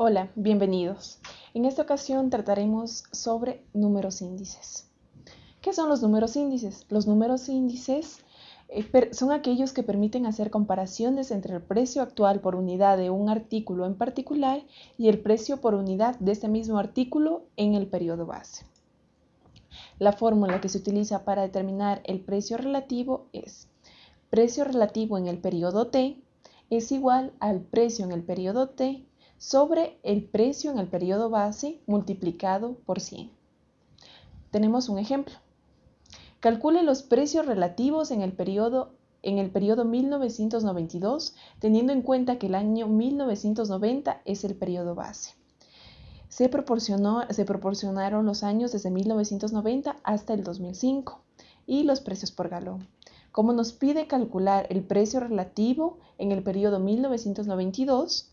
Hola, bienvenidos. En esta ocasión trataremos sobre números índices. ¿Qué son los números índices? Los números índices eh, son aquellos que permiten hacer comparaciones entre el precio actual por unidad de un artículo en particular y el precio por unidad de este mismo artículo en el periodo base. La fórmula que se utiliza para determinar el precio relativo es precio relativo en el periodo T es igual al precio en el periodo T sobre el precio en el periodo base multiplicado por 100. Tenemos un ejemplo. Calcule los precios relativos en el periodo en el periodo 1992, teniendo en cuenta que el año 1990 es el periodo base. Se, proporcionó, se proporcionaron los años desde 1990 hasta el 2005 y los precios por galón. Como nos pide calcular el precio relativo en el periodo 1992,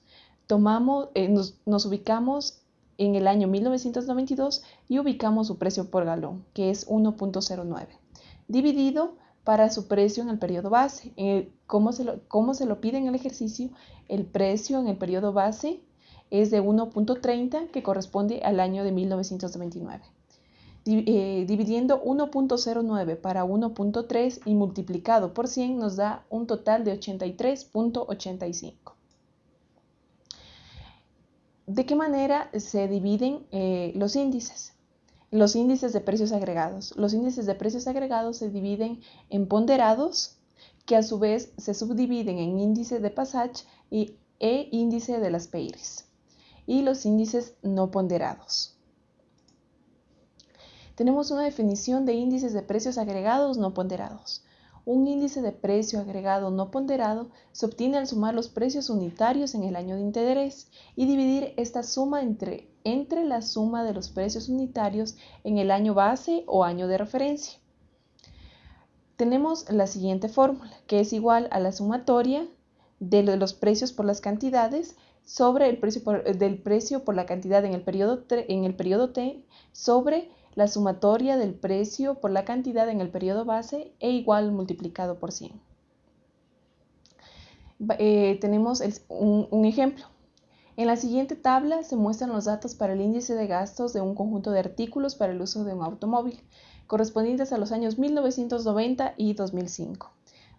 tomamos, eh, nos, nos ubicamos en el año 1992 y ubicamos su precio por galón, que es 1.09, dividido para su precio en el periodo base. ¿cómo, se lo, ¿Cómo se lo pide en el ejercicio? El precio en el periodo base es de 1.30, que corresponde al año de 1999. Eh, dividiendo 1.09 para 1.3 y multiplicado por 100 nos da un total de 83.85. ¿De qué manera se dividen eh, los índices? Los índices de precios agregados. Los índices de precios agregados se dividen en ponderados, que a su vez se subdividen en índice de Passage y, e índice de las Peires, y los índices no ponderados. Tenemos una definición de índices de precios agregados no ponderados. Un índice de precio agregado no ponderado se obtiene al sumar los precios unitarios en el año de interés y dividir esta suma entre, entre la suma de los precios unitarios en el año base o año de referencia. Tenemos la siguiente fórmula, que es igual a la sumatoria de los precios por las cantidades sobre el precio del precio por la cantidad en el periodo, en el periodo T sobre la sumatoria del precio por la cantidad en el periodo base e igual multiplicado por 100. Eh, tenemos un, un ejemplo. En la siguiente tabla se muestran los datos para el índice de gastos de un conjunto de artículos para el uso de un automóvil, correspondientes a los años 1990 y 2005,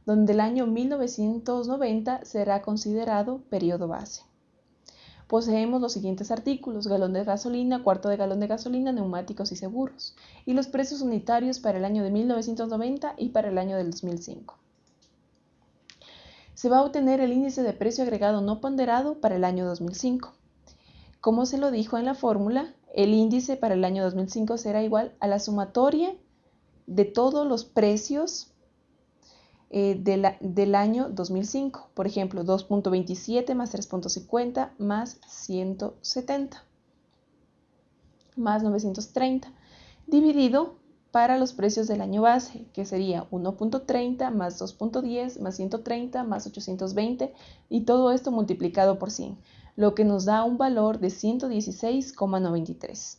donde el año 1990 será considerado periodo base poseemos los siguientes artículos, galón de gasolina, cuarto de galón de gasolina, neumáticos y seguros, y los precios unitarios para el año de 1990 y para el año del 2005. Se va a obtener el índice de precio agregado no ponderado para el año 2005. Como se lo dijo en la fórmula, el índice para el año 2005 será igual a la sumatoria de todos los precios eh, del año 2005. Por ejemplo, 2.27 más 3.50 más 170 más 930 dividido para los precios del año base, que sería 1.30 más 2.10 más 130 más 820 y todo esto multiplicado por 100, lo que nos da un valor de 116,93.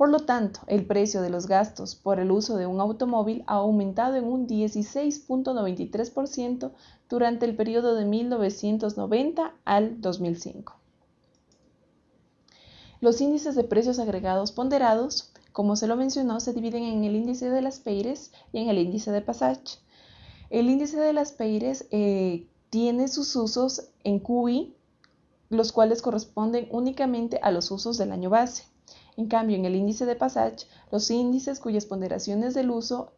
Por lo tanto, el precio de los gastos por el uso de un automóvil ha aumentado en un 16.93% durante el periodo de 1990 al 2005. Los índices de precios agregados ponderados, como se lo mencionó, se dividen en el índice de las Peires y en el índice de Passage. El índice de las Peires eh, tiene sus usos en QI, los cuales corresponden únicamente a los usos del año base. En cambio, en el índice de Passage, los índices cuyas ponderaciones del uso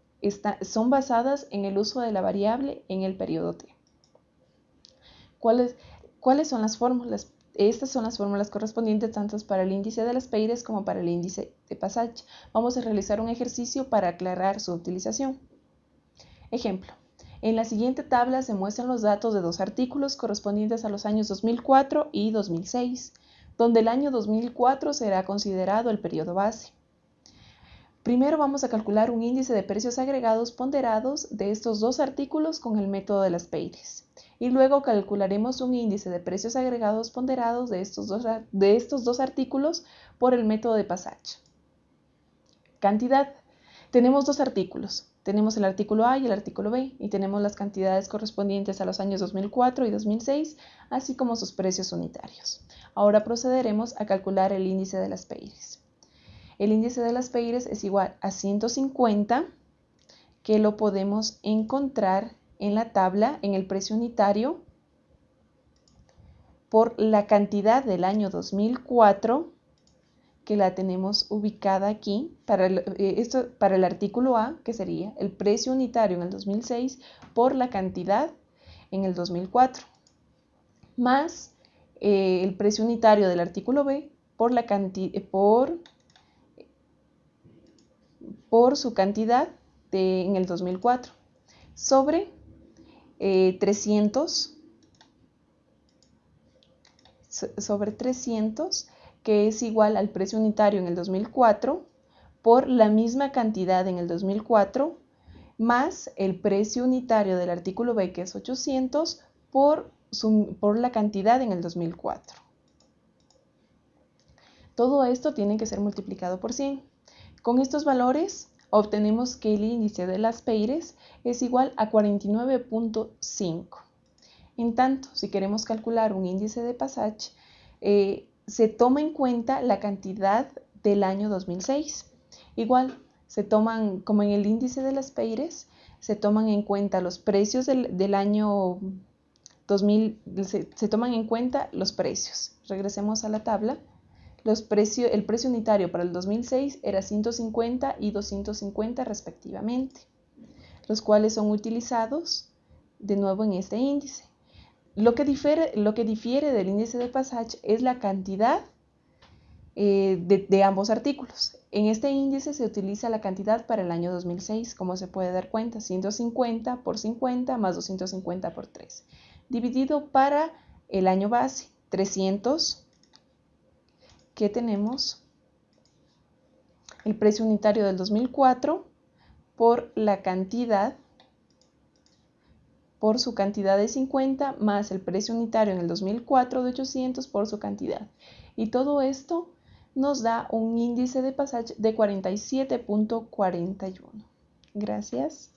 son basadas en el uso de la variable en el periodo t. ¿Cuáles, ¿Cuáles son las fórmulas? Estas son las fórmulas correspondientes tanto para el índice de las Peires como para el índice de Passage. Vamos a realizar un ejercicio para aclarar su utilización. Ejemplo. En la siguiente tabla se muestran los datos de dos artículos correspondientes a los años 2004 y 2006 donde el año 2004 será considerado el periodo base. Primero vamos a calcular un índice de precios agregados ponderados de estos dos artículos con el método de las Peires. Y luego calcularemos un índice de precios agregados ponderados de estos dos, de estos dos artículos por el método de Passage. Cantidad. Tenemos dos artículos, tenemos el artículo A y el artículo B y tenemos las cantidades correspondientes a los años 2004 y 2006, así como sus precios unitarios. Ahora procederemos a calcular el índice de las Peires. El índice de las Peires es igual a 150, que lo podemos encontrar en la tabla en el precio unitario por la cantidad del año 2004 que la tenemos ubicada aquí para el, eh, esto, para el artículo A, que sería el precio unitario en el 2006 por la cantidad en el 2004, más eh, el precio unitario del artículo B por, la por, por su cantidad de, en el 2004, sobre 300 eh, sobre 300 que es igual al precio unitario en el 2004 por la misma cantidad en el 2004 más el precio unitario del artículo B que es 800 por, por la cantidad en el 2004. Todo esto tiene que ser multiplicado por 100. Con estos valores obtenemos que el índice de las Peires es igual a 49.5. En tanto, si queremos calcular un índice de Passage, eh, se toma en cuenta la cantidad del año 2006. Igual, se toman, como en el índice de las Peires, se toman en cuenta los precios del, año 2000, se, toman en cuenta los precios. Regresemos a la tabla. Los precios, el precio unitario para el 2006 era 150 y 250 respectivamente, los cuales son utilizados de nuevo en este índice. Lo que, difiere, lo que difiere del índice de Passage es la cantidad eh, de, ambos artículos. En este índice se utiliza la cantidad para el año 2006, como se puede dar cuenta, 150 por 50 más 250 por 3, dividido para el año base, 300, que tenemos el precio unitario del 2004 por la cantidad por su cantidad de 50 más el precio unitario en el 2004 de 800 por su cantidad. Y todo esto nos da un índice de pasaje de 47.41. Gracias.